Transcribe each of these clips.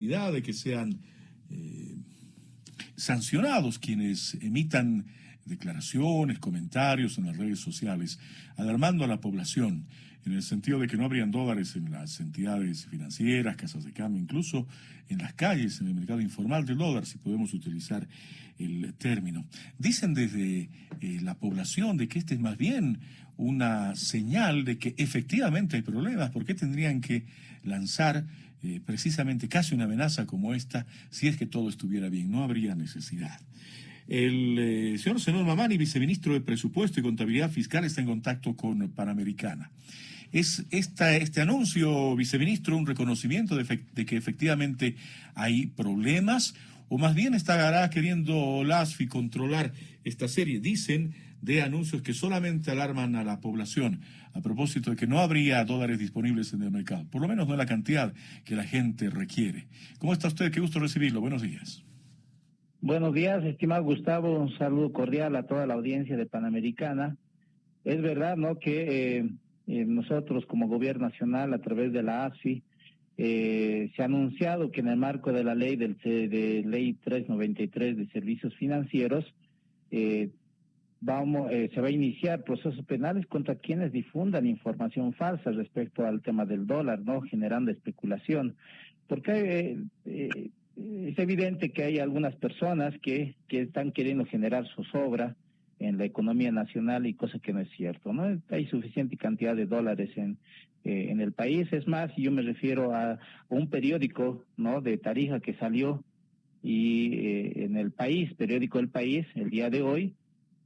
de que sean eh, sancionados quienes emitan declaraciones, comentarios en las redes sociales, alarmando a la población en el sentido de que no habrían dólares en las entidades financieras, casas de cambio, incluso en las calles, en el mercado informal del dólar, si podemos utilizar el término. Dicen desde eh, la población de que este es más bien una señal de que efectivamente hay problemas. ¿Por qué tendrían que lanzar eh, precisamente casi una amenaza como esta si es que todo estuviera bien? No habría necesidad. El eh, señor Senor Mamani, viceministro de Presupuesto y Contabilidad Fiscal, está en contacto con Panamericana. ¿Es esta, este anuncio, viceministro, un reconocimiento de, de, que efectivamente hay problemas? ¿O más bien estará queriendo LASFI controlar esta serie? Dicen de anuncios que solamente alarman a la población a propósito de que no habría dólares disponibles en el mercado, por lo menos no la cantidad que la gente requiere. ¿Cómo está usted? Qué gusto recibirlo. Buenos días. Buenos días, estimado Gustavo. Un saludo cordial a toda la audiencia de Panamericana. Es verdad, ¿no?, que eh, eh, nosotros como gobierno nacional, a través de la ASFI, eh, se ha anunciado que en el marco de la ley del de ley 393 de servicios financieros eh, vamos, eh, se va a iniciar procesos penales contra quienes difundan información falsa respecto al tema del dólar, no generando especulación, porque eh, eh, es evidente que hay algunas personas que, que están queriendo generar su sobra en la economía nacional y cosa que no es cierto, ¿no? Hay suficiente cantidad de dólares en, en el país, es más, yo me refiero a un periódico, ¿no? De Tarija que salió y en el país, periódico El País, el día de hoy,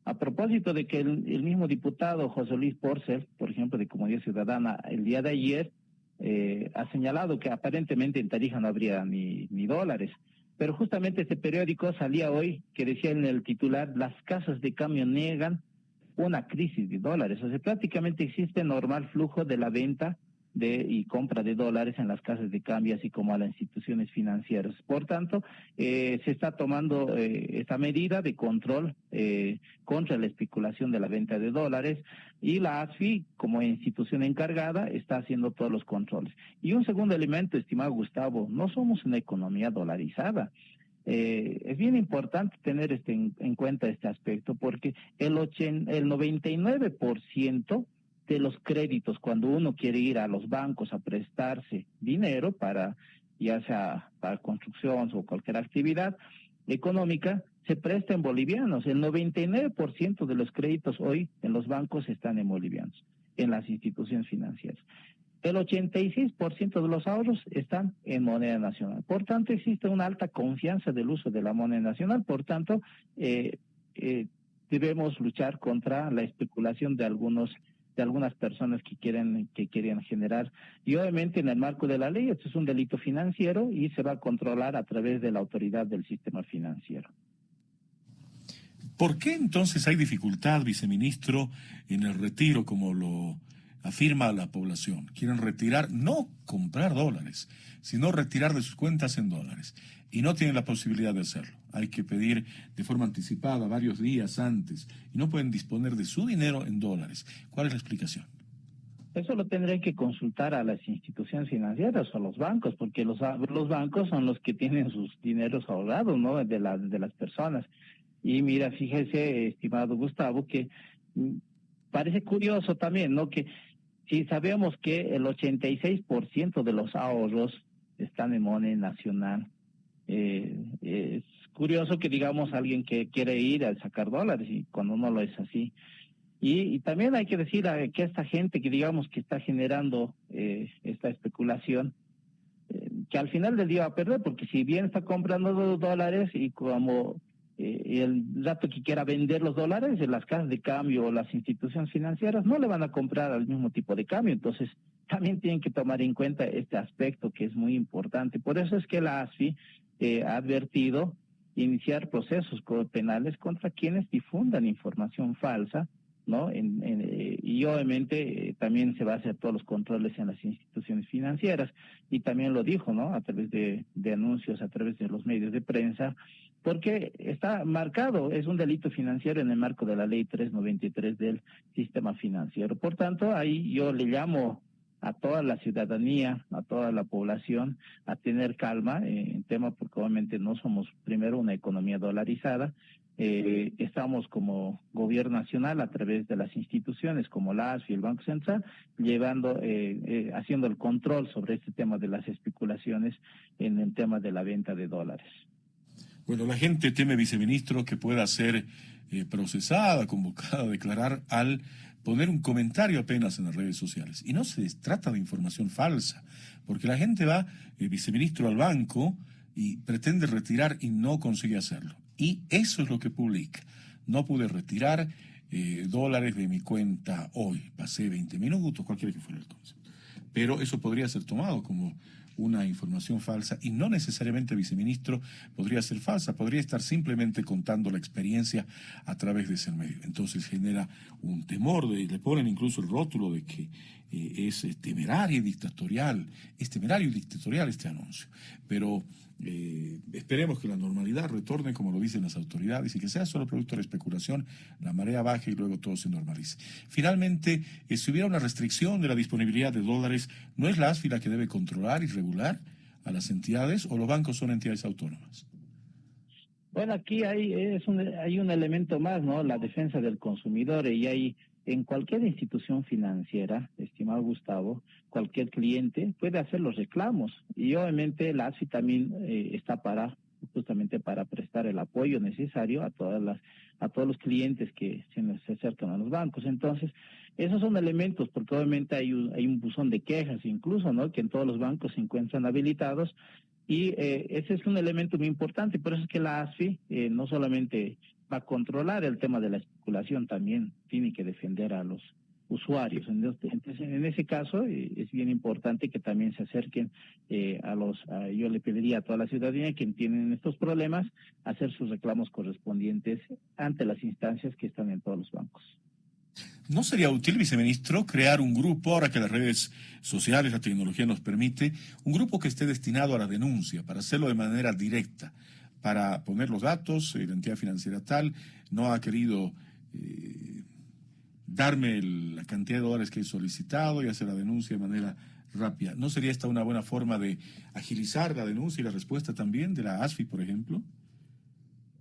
a propósito de que el, mismo diputado José Luis Porcel, por ejemplo, de Comunidad Ciudadana, el día de ayer eh, ha señalado que aparentemente en Tarija no habría ni, ni dólares. Pero justamente este periódico salía hoy que decía en el titular, las casas de cambio niegan una crisis de dólares. O sea, prácticamente existe normal flujo de la venta de y compra de dólares en las casas de cambio, así como a las instituciones financieras. Por tanto, eh, se está tomando eh, esta medida de control eh, contra la especulación de la venta de dólares y la ASFI, como institución encargada, está haciendo todos los controles. Y un segundo elemento, estimado Gustavo, no somos una economía dolarizada. Eh, es bien importante tener este en, en, cuenta este aspecto porque el, ochen, el 99% de los créditos cuando uno quiere ir a los bancos a prestarse dinero para ya sea para construcción o cualquier actividad económica, se presta en bolivianos. El 99% de los créditos hoy en los bancos están en bolivianos, en las instituciones financieras. El 86% de los ahorros están en moneda nacional. Por tanto, existe una alta confianza del uso de la moneda nacional. Por tanto, eh, eh, debemos luchar contra la especulación de algunos de algunas personas que quieren que quieren generar y obviamente en el marco de la ley esto es un delito financiero y se va a controlar a través de la autoridad del sistema financiero. ¿Por qué entonces hay dificultad, viceministro, en el retiro como lo afirma la población? Quieren retirar, no comprar dólares, sino retirar de sus cuentas en dólares. Y no tienen la posibilidad de hacerlo. Hay que pedir de forma anticipada, varios días antes, y no pueden disponer de su dinero en dólares. ¿Cuál es la explicación? Eso lo tendrán que consultar a las instituciones financieras o a los bancos, porque los, los bancos son los que tienen sus dineros ahorrados, ¿no? De, la, de las personas. Y mira, fíjese, estimado Gustavo, que mm, parece curioso también, ¿no? Que si sabemos que el 86% de los ahorros están en moneda nacional, eh, es curioso que digamos alguien que quiere ir a sacar dólares y cuando no lo es así. Y, también hay que decir que esta gente que digamos que está generando eh, esta especulación, eh, que al final del día va a perder, porque si bien está comprando dólares y como eh, el rato que quiera vender los dólares, en las casas de cambio o las instituciones financieras no le van a comprar al mismo tipo de cambio. Entonces, también tienen que tomar en cuenta este aspecto que es muy importante. Por eso es que la ASFI eh, advertido iniciar procesos penales contra quienes difundan información falsa, ¿no? En, eh, y obviamente eh, también se va a hacer todos los controles en las instituciones financieras y también lo dijo, ¿no? A través de, de anuncios, a través de los medios de prensa, porque está marcado, es un delito financiero en el marco de la ley 393 del sistema financiero. Por tanto, ahí yo le llamo a toda la ciudadanía, a toda la población, a tener calma eh, en tema, porque obviamente no somos primero una economía dolarizada, eh, estamos como gobierno nacional a través de las instituciones como la ASFI y el Banco Central llevando eh, haciendo el control sobre este tema de las especulaciones en el tema de la venta de dólares. Bueno, la gente teme, viceministro, que pueda ser procesada, convocada declarar al poner un comentario apenas en las redes sociales. Y no se trata de información falsa, porque la gente va, el viceministro, al banco y pretende retirar y no consigue hacerlo. Y eso es lo que publica. No pude retirar eh, dólares de mi cuenta hoy. Pasé 20 minutos, cualquiera que fuera el concepto. Pero eso podría ser tomado como una información falsa y no necesariamente viceministro podría ser falsa, podría estar simplemente contando la experiencia a través de ese medio. Entonces genera un temor, de, le ponen incluso el rótulo de que eh, es temerario y dictatorial, es temerario y dictatorial este anuncio. Pero eh, esperemos que la normalidad retorne como lo dicen las autoridades y que sea solo producto de la especulación, la marea baje y luego todo se normalice. Finalmente, eh, si hubiera una restricción de la disponibilidad de dólares, ¿no es la ASFI la que debe controlar y regular a las entidades o los bancos son entidades autónomas? Bueno, aquí hay, es un, hay un elemento más, ¿no? La defensa del consumidor y hay en cualquier institución financiera, estimado Gustavo, cualquier cliente puede hacer los reclamos y obviamente la ASI también eh, está para justamente para prestar el apoyo necesario a todas las a todos los clientes que se, acercan a los bancos. Entonces, esos son elementos, porque obviamente hay un, hay un buzón de quejas incluso, ¿no? Que en todos los bancos se encuentran habilitados y eh, ese es un elemento muy importante. Por eso es que la ASFI eh, no solamente va a controlar el tema de la especulación, también tiene que defender a los usuarios. Entonces, en ese caso, eh, es bien importante que también se acerquen eh, a los, yo le pediría a toda la ciudadanía que tienen estos problemas, hacer sus reclamos correspondientes ante las instancias que están en todos los bancos. ¿No sería útil, viceministro, crear un grupo, ahora que las redes sociales, la tecnología nos permite, un grupo que esté destinado a la denuncia, para hacerlo de manera directa, para poner los datos, la entidad financiera tal, no ha querido eh, darme la cantidad de dólares que he solicitado y hacer la denuncia de manera rápida. ¿No sería esta una buena forma de agilizar la denuncia y la respuesta también de la ASFI, por ejemplo?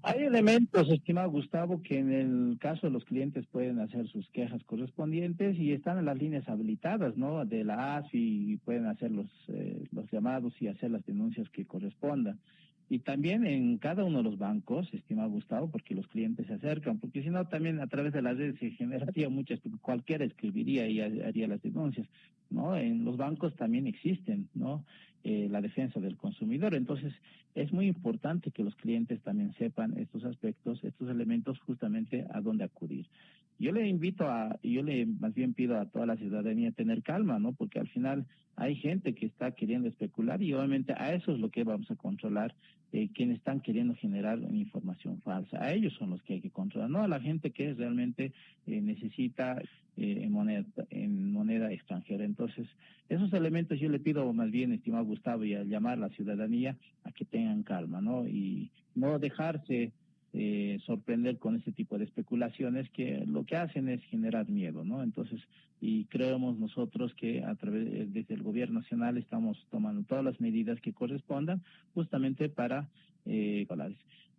Hay elementos, estimado Gustavo, que en el caso de los clientes pueden hacer sus quejas correspondientes y están en las líneas habilitadas, ¿no? De la ASI y pueden hacer los, eh, los llamados y hacer las denuncias que correspondan. Y también en cada uno de los bancos, estimado Gustavo, porque los clientes se acercan, porque si no también a través de las redes se generaría muchas, cualquiera escribiría y haría las denuncias, ¿no? En los bancos también existen, ¿no? Eh, la defensa del consumidor. Entonces, es muy importante que los clientes también sepan estos aspectos, estos elementos justamente a dónde acudir. Yo le invito a, yo le más bien pido a toda la ciudadanía tener calma, ¿no? Porque al final hay gente que está queriendo especular y obviamente a eso es lo que vamos a controlar, eh, quienes están queriendo generar información falsa. A ellos son los que hay que controlar, no a la gente que realmente eh, necesita eh, en, moneda, en moneda extranjera. Entonces, esos elementos yo le pido más bien, estimado Gustavo, y a llamar a la ciudadanía a que tengan calma, ¿no? Y no dejarse eh, sorprender con ese tipo de especulaciones que lo que hacen es generar miedo, ¿no? Entonces, y creemos nosotros que a través eh, desde el gobierno nacional estamos tomando todas las medidas que correspondan justamente para eh,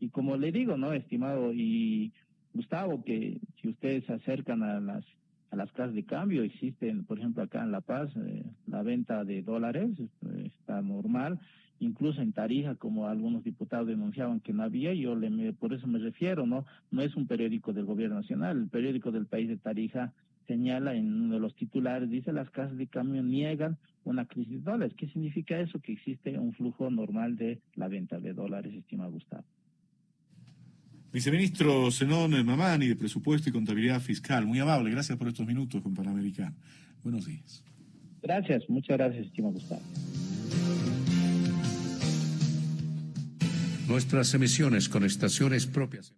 y como le digo, ¿no, estimado y Gustavo, que si ustedes se acercan a las a las casas de cambio existen, por ejemplo, acá en La Paz, eh, la venta de dólares está normal incluso en Tarija, como algunos diputados denunciaban que no había, yo le, por eso me refiero, ¿no? No es un periódico del gobierno nacional, el periódico del país de Tarija señala en uno de los titulares, dice las casas de cambio niegan una crisis de dólares. ¿Qué significa eso? Que existe un flujo normal de la venta de dólares, estimado Gustavo. Viceministro Zenón Mamani, de Presupuesto y Contabilidad Fiscal, muy amable, gracias por estos minutos con Panamericano. Buenos días. Gracias, muchas gracias, estimado Gustavo. Nuestras emisiones con estaciones propias.